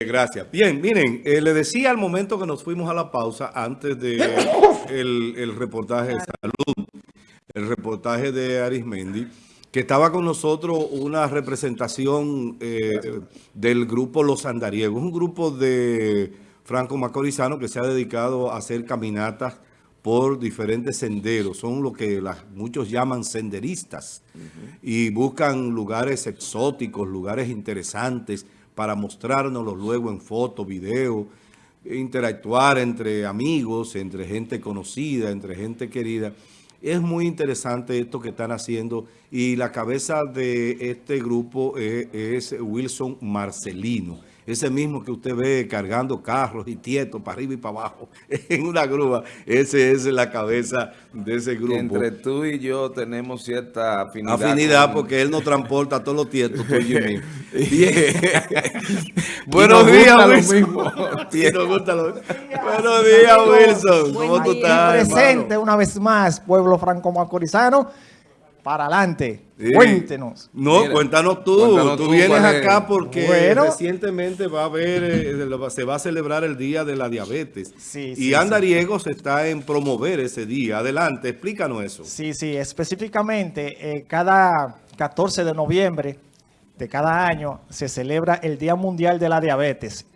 Gracias. Bien, miren, eh, le decía al momento que nos fuimos a la pausa, antes de el, reportaje de salud, el reportaje de Arismendi, que estaba con nosotros una representación eh, del grupo Los Andariegos, un grupo de franco macorizano que se ha dedicado a hacer caminatas por diferentes senderos. Son lo que muchos llaman senderistas y buscan lugares exóticos, lugares interesantes, para mostrárnoslo luego en foto, video, interactuar entre amigos, entre gente conocida, entre gente querida. Es muy interesante esto que están haciendo y la cabeza de este grupo es, es Wilson Marcelino ese mismo que usted ve cargando carros y tietos para arriba y para abajo en una grúa, ese es la cabeza de ese grupo. Entre tú y yo tenemos cierta afinidad. Afinidad porque él nos transporta todos los tietos, tú y Bien. Buenos días, Wilson. Buenos días, Wilson. ¿Cómo tú estás, Presente una vez más, pueblo franco-macorizano para adelante. Cuéntenos. No, cuéntanos tú. tú, vienes acá porque recientemente va a haber, eh, se va a celebrar el Día de la Diabetes. Sí, y Andariegos está en promover ese día. Adelante, explícanos eso. Sí, sí, específicamente eh, cada 14 de noviembre de cada año se celebra el Día Mundial de la Diabetes.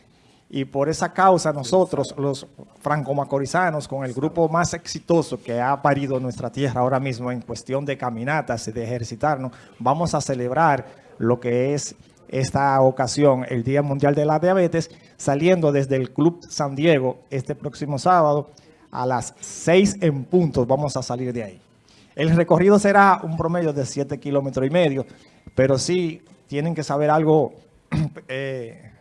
Y por esa causa nosotros, los franco-macorizanos, con el grupo más exitoso que ha parido nuestra tierra ahora mismo en cuestión de caminatas y de ejercitarnos, vamos a celebrar lo que es esta ocasión, el Día Mundial de la Diabetes, saliendo desde el Club San Diego este próximo sábado a las 6 en puntos vamos a salir de ahí. El recorrido será un promedio de 7 kilómetros y medio, pero sí tienen que saber algo... Eh,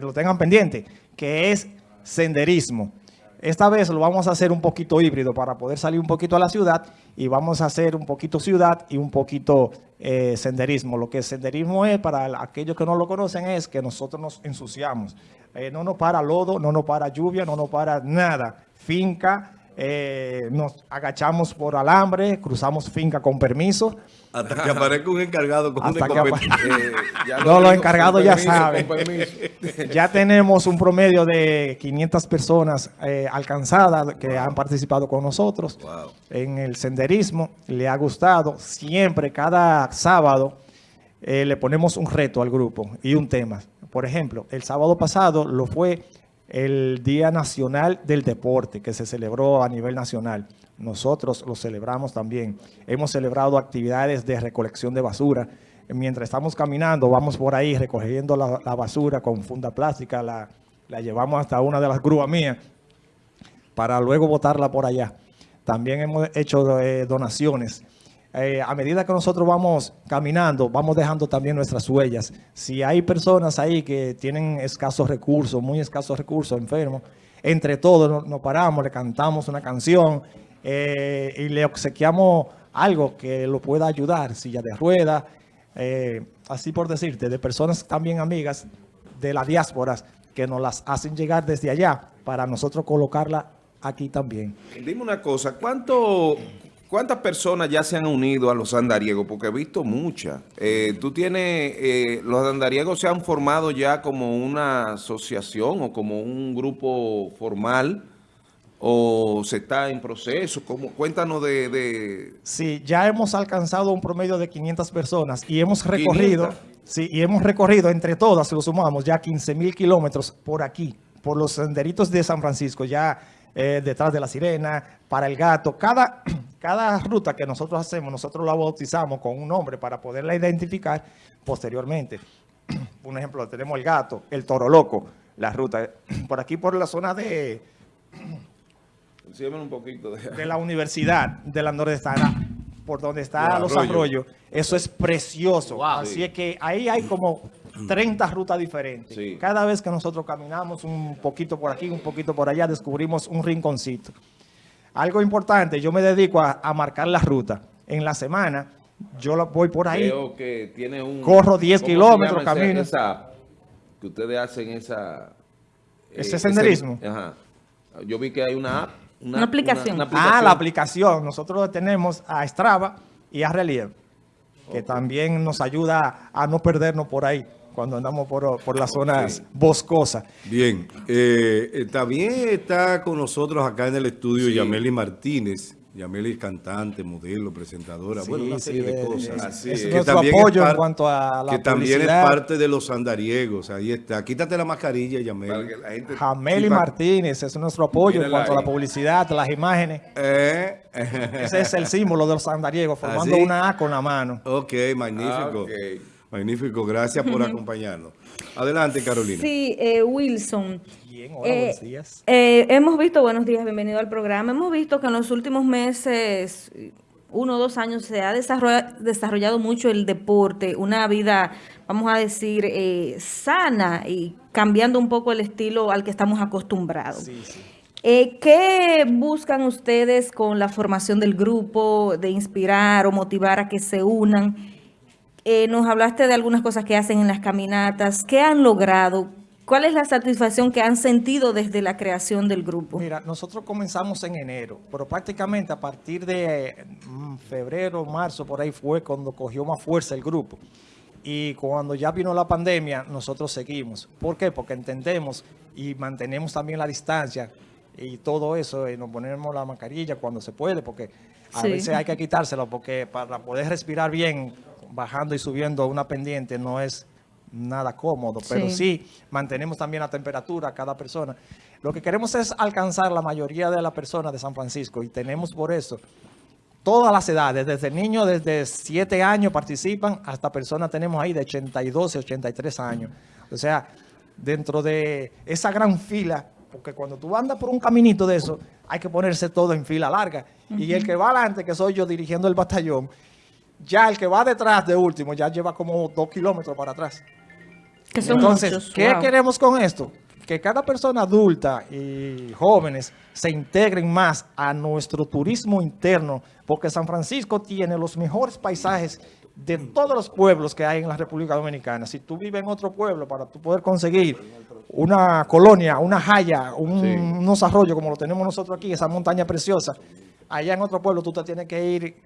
que lo tengan pendiente, que es senderismo. Esta vez lo vamos a hacer un poquito híbrido para poder salir un poquito a la ciudad y vamos a hacer un poquito ciudad y un poquito eh, senderismo. Lo que senderismo es, para aquellos que no lo conocen, es que nosotros nos ensuciamos. Eh, no nos para lodo, no nos para lluvia, no nos para nada. Finca, eh, nos agachamos por alambre, cruzamos finca con permiso. Hasta que aparezca un encargado con Hasta un eh, No, los encargados ya saben. ya tenemos un promedio de 500 personas eh, alcanzadas que han participado con nosotros en el senderismo. Le ha gustado. Siempre, cada sábado, le ponemos un reto al grupo y un tema. Por ejemplo, el sábado pasado lo fue el Día Nacional del Deporte que se celebró a nivel nacional. Nosotros lo celebramos también. Hemos celebrado actividades de recolección de basura. Mientras estamos caminando, vamos por ahí recogiendo la, basura con funda plástica, la, llevamos hasta una de las grúas mías para luego botarla por allá. También hemos hecho eh, donaciones eh, a medida que nosotros vamos caminando, vamos dejando también nuestras huellas. Si hay personas ahí que tienen escasos recursos, muy escasos recursos, enfermos, entre todos nos, paramos, le cantamos una canción eh, y le obsequiamos algo que lo pueda ayudar, silla de ruedas, eh, así por decirte, de personas también amigas de las diásporas que nos las hacen llegar desde allá para nosotros colocarla aquí también. Dime una cosa, ¿cuánto, ¿Cuántas personas ya se han unido a los andariegos? Porque he visto muchas. Eh, ¿Tú tienes, eh, los andariegos se han formado ya como una asociación o como un grupo formal o se está en proceso? ¿Cómo? Cuéntanos de, Sí, ya hemos alcanzado un promedio de 500 personas y hemos recorrido, sí, y hemos recorrido entre todas, si lo sumamos, ya 15 mil kilómetros por aquí, por los senderitos de San Francisco, ya eh, detrás de la sirena, para el gato, cada cada ruta que nosotros hacemos, nosotros la bautizamos con un nombre para poderla identificar posteriormente. Un ejemplo, tenemos el gato, el toro loco, la ruta. Por aquí, por la zona de... un poquito de... la universidad de la Nordestana, por donde está los arroyos. Eso es precioso. Así es que ahí hay como 30 rutas diferentes. Cada vez que nosotros caminamos un poquito por aquí, un poquito por allá, descubrimos un rinconcito. Algo importante, yo me dedico a, marcar la ruta. En la semana, yo voy por ahí. Creo que tiene un... Corro 10 kilómetros, camino. Esa, que ustedes hacen esa... Ese eh, senderismo. ajá. Yo vi que hay una app. Una, aplicación. Ah, la aplicación. Nosotros tenemos a Strava y a Relieve. Que también nos ayuda a no perdernos por ahí cuando andamos por, por las zonas boscosas. Bien, eh, eh, también está con nosotros acá en el estudio Yameli Martínez, Yameli es cantante, modelo, presentadora, bueno, una serie de cosas. Así es, nuestro apoyo en cuanto a la Que también es parte de los andariegos, ahí está. Quítate la mascarilla, Yameli. Yameli Martínez es nuestro apoyo en cuanto a la publicidad, las imágenes. Eh. Ese es el símbolo de los andariegos, formando una A con la mano. Ok, magnífico. Magnífico, gracias por acompañarnos. Adelante, Carolina. Sí, eh, Wilson. Bien, hola, buenos eh, días. Eh, hemos visto, buenos días, bienvenido al programa. Hemos visto que en los últimos meses, uno o dos años, se ha desarrollado, mucho el deporte, una vida, vamos a decir, sana y cambiando un poco el estilo al que estamos acostumbrados. Sí, sí. ¿Qué buscan ustedes con la formación del grupo, de inspirar o motivar a que se unan? Eh, nos hablaste de algunas cosas que hacen en las caminatas. ¿Qué han logrado? ¿Cuál es la satisfacción que han sentido desde la creación del grupo? Mira, nosotros comenzamos en enero, pero prácticamente a partir de mm, febrero, marzo, por ahí fue cuando cogió más fuerza el grupo. Y cuando ya vino la pandemia, nosotros seguimos. ¿Por qué? Porque entendemos y mantenemos también la distancia y todo eso, y nos ponemos la mascarilla cuando se puede, porque a veces hay que quitárselo, porque para poder respirar bien bajando y subiendo una pendiente no es nada cómodo, pero sí. mantenemos también la temperatura cada persona. Lo que queremos es alcanzar la mayoría de las personas de San Francisco y tenemos por eso todas las edades, desde niños desde 7 años participan hasta personas tenemos ahí de 82 y 83 años. O sea, dentro de esa gran fila, porque cuando tú andas por un caminito de eso, hay que ponerse todo en fila larga. Y el que va adelante, que soy yo dirigiendo el batallón, ya el que va detrás de último ya lleva como dos kilómetros para atrás. Entonces, ¿qué queremos con esto? Que cada persona adulta y jóvenes se integren más a nuestro turismo interno, porque San Francisco tiene los mejores paisajes de todos los pueblos que hay en la República Dominicana. Si tú vives en otro pueblo, para tú poder conseguir una colonia, una jaya, unos arroyos como lo tenemos nosotros aquí, esa montaña preciosa, allá en otro pueblo tú te tienes que ir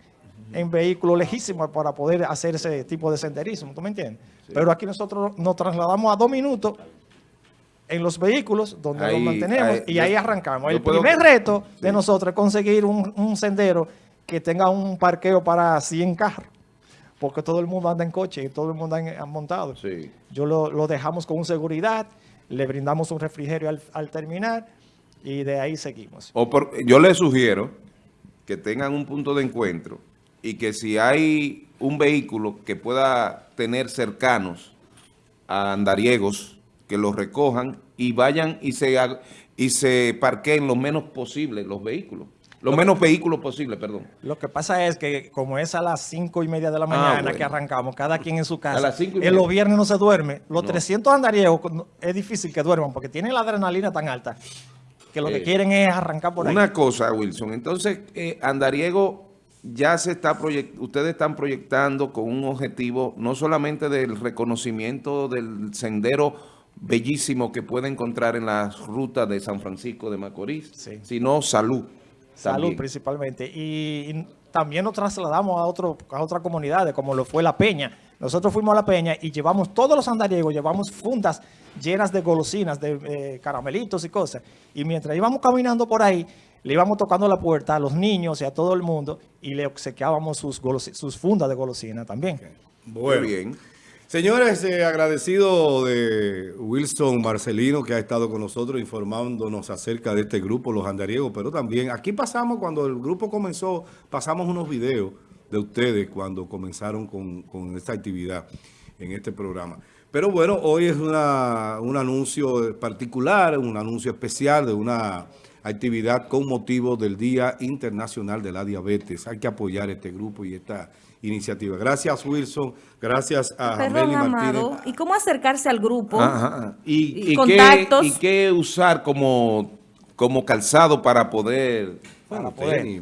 en vehículos lejísimos para poder hacer ese tipo de senderismo, ¿tú me entiendes? Pero aquí nosotros nos trasladamos a dos minutos en los vehículos donde nos mantenemos y ahí arrancamos. El primer reto de nosotros es conseguir un, sendero que tenga un parqueo para 100 carros porque todo el mundo anda en coche y todo el mundo anda montado. Yo lo, dejamos con seguridad, le brindamos un refrigerio al, terminar y de ahí seguimos. O yo le sugiero que tengan un punto de encuentro y que si hay un vehículo que pueda tener cercanos a andariegos, que los recojan y vayan y se, y se parqueen lo menos posible los vehículos. Lo, menos vehículos posible, perdón. Lo que pasa es que como es a las cinco y media de la ah, mañana que arrancamos, cada quien en su casa, en los viernes no se duerme. Los 300 andariegos es difícil que duerman porque tienen la adrenalina tan alta que lo que eh, quieren es arrancar por ahí. Una cosa, Wilson. Entonces, eh, andariego ya se está ustedes están proyectando con un objetivo no solamente del reconocimiento del sendero bellísimo que puede encontrar en las rutas de San Francisco de Macorís, sino salud. Salud principalmente. Y, también nos trasladamos a, otro, a otras comunidades, como lo fue La Peña. Nosotros fuimos a La Peña y llevamos todos los andariegos, llevamos fundas llenas de golosinas, de eh, caramelitos y cosas. Y mientras íbamos caminando por ahí, le íbamos tocando la puerta a los niños y a todo el mundo y le obsequiábamos sus, sus fundas de golosina también. Muy bien. Señores, eh, agradecido de Wilson Marcelino que ha estado con nosotros informándonos acerca de este grupo, Los Andariegos, pero también aquí pasamos, cuando el grupo comenzó, pasamos unos videos de ustedes cuando comenzaron con, con esta actividad en este programa. Pero bueno, hoy es una, un anuncio particular, un anuncio especial de una actividad con motivo del Día Internacional de la Diabetes. Hay que apoyar este grupo y esta iniciativa. Gracias, Wilson. Gracias a Jameli Martínez. ¿Y cómo acercarse al grupo? ¿Y, contactos? Qué, ¿Y qué usar como, como calzado para poder...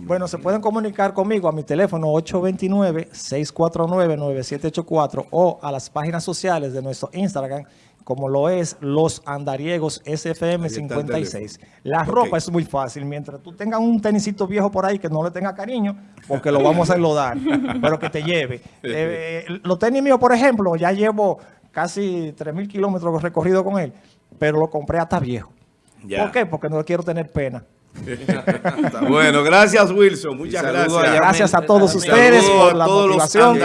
Bueno, se pueden comunicar conmigo a mi teléfono 829-649-9784 o a las páginas sociales de nuestro Instagram como lo es los andariegos SFM 56. La ropa es muy fácil. Mientras tú tengas un tenisito viejo por ahí que no le tenga cariño, porque lo vamos a enlodar, pero que te lleve. Eh, eh, los tenis míos, por ejemplo, ya llevo casi 3.000 kilómetros recorrido con él, pero lo compré hasta viejo. ¿Por qué? Porque no quiero tener pena. bueno, gracias Wilson, muchas gracias. Gracias a todos ustedes por la motivación.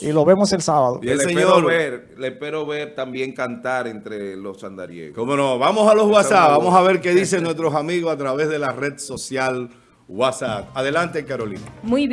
y lo vemos el sábado. le, espero ver, le espero ver también cantar entre los andariegos. Cómo no, vamos a los WhatsApp, vamos a ver qué dicen nuestros amigos a través de la red social WhatsApp. Adelante Carolina. Muy bien.